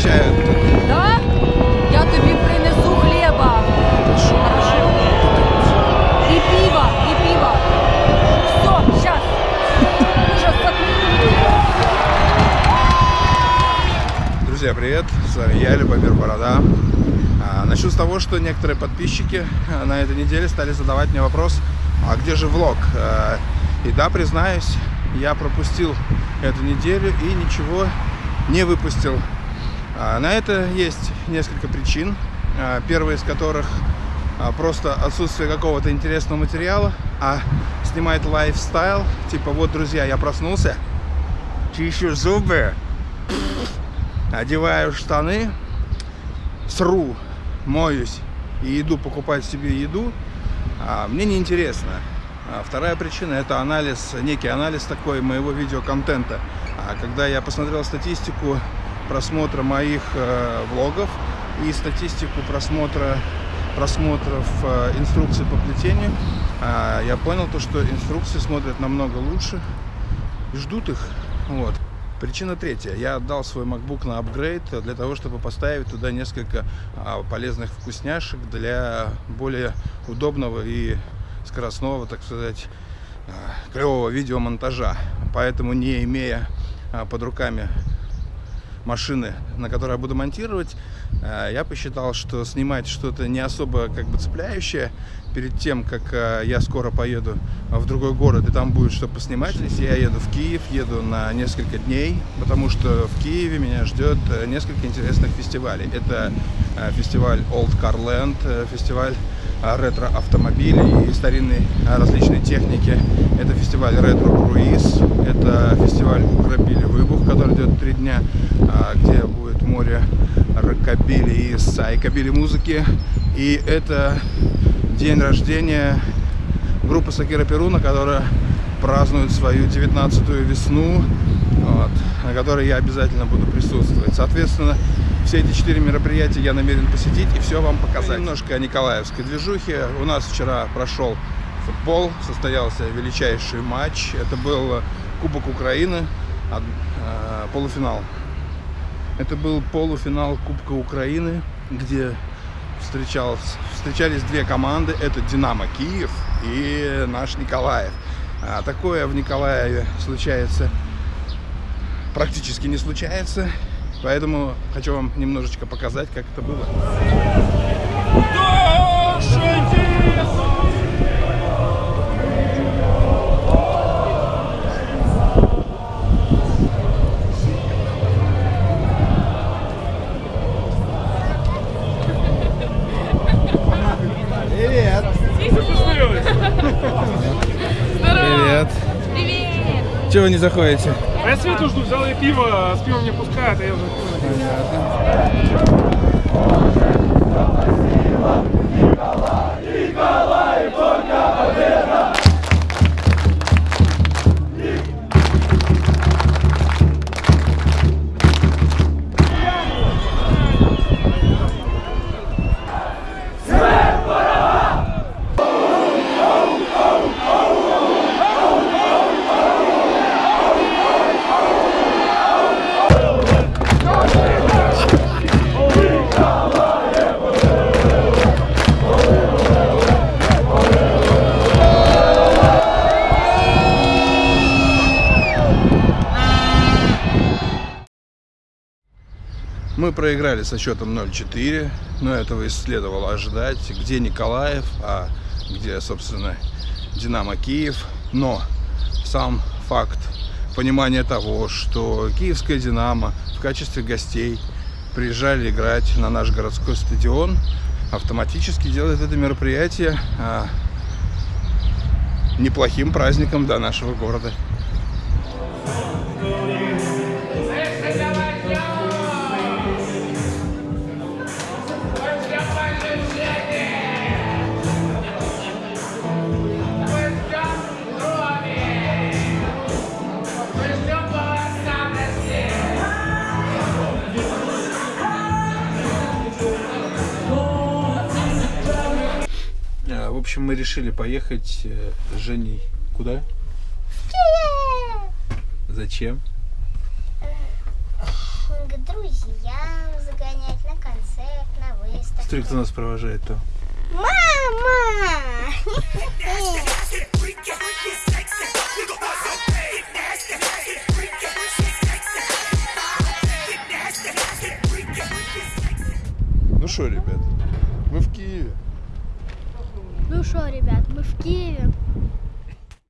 угощают. Да? Я тобі принесу хліба. Хорошо. І пиво, і пиво. Все, сейчас. Ужас, Друзья, привет! С вами я, Любомир Борода. А, начну с того, что некоторые подписчики а, на этой неделе стали задавать мне вопрос, а где же влог? А, и да, признаюсь, я пропустил эту неделю и ничего не выпустил. А, на это есть несколько причин. А, первая из которых а, просто отсутствие какого-то интересного материала, а снимать лайфстайл, типа вот, друзья, я проснулся, чищу зубы, одеваю штаны, сру, моюсь и иду покупать себе еду, мне неинтересно. А вторая причина это анализ, некий анализ такой моего видеоконтента. А когда я посмотрел статистику просмотра моих э, влогов и статистику просмотра просмотров э, инструкций по плетению, а, я понял то, что инструкции смотрят намного лучше, и ждут их. Вот. Причина третья. Я отдал свой MacBook на апгрейд для того, чтобы поставить туда несколько полезных вкусняшек для более удобного и скоростного, так сказать, а, клевого видеомонтажа. Поэтому, не имея а, под руками машины, на которой я буду монтировать, а, я посчитал, что снимать что-то не особо как бы цепляющее перед тем, как я скоро поеду в другой город, и там будет что поснимать. Если я еду в Киев, еду на несколько дней, потому что в Киеве меня ждет э, несколько интересных фестивалей. Это э, фестиваль Old Car Land, э, фестиваль а, ретро-автомобилей и старинной а, различной техники. Это фестиваль ретро-круиз, это фестиваль Укропили Выбух, который идет три дня, а, где будет море рокобили и сайкобили музыки. И это день рождения группы Сакира Перуна, которая празднует свою 19-ю весну, вот, на которой я обязательно буду присутствовать. Соответственно, все эти четыре мероприятия я намерен посетить и все вам показать. Немножко о Николаевской движухе. У нас вчера прошел футбол, состоялся величайший матч. Это был Кубок Украины, э, полуфинал. Это был полуфинал Кубка Украины, где встречались две команды. Это Динамо Киев и наш Николаев. А такое в Николаеве случается практически не случается. Поэтому хочу вам немножечко показать, как это было. Привет! Привет! Привет! Чего вы не заходите? А я Свету жду, взял ей пиво, с пивом не пускают, а я уже пиво. Мы проиграли со счетом 0-4, но этого и следовало ожидать. Где Николаев, а где, собственно, Динамо Киев. Но сам факт понимания того, что киевская Динамо в качестве гостей приезжали играть на наш городской стадион, автоматически делает это мероприятие а, неплохим праздником для нашего города. Общем, мы решили поехать э, с Женей куда? Зачем? к друзьям загонять на концерт, на выставку. Смотри, кто нас провожает-то. Мама! Ну что, ребят, мы в Киеве. Ну что, ребят, мы в Киеве.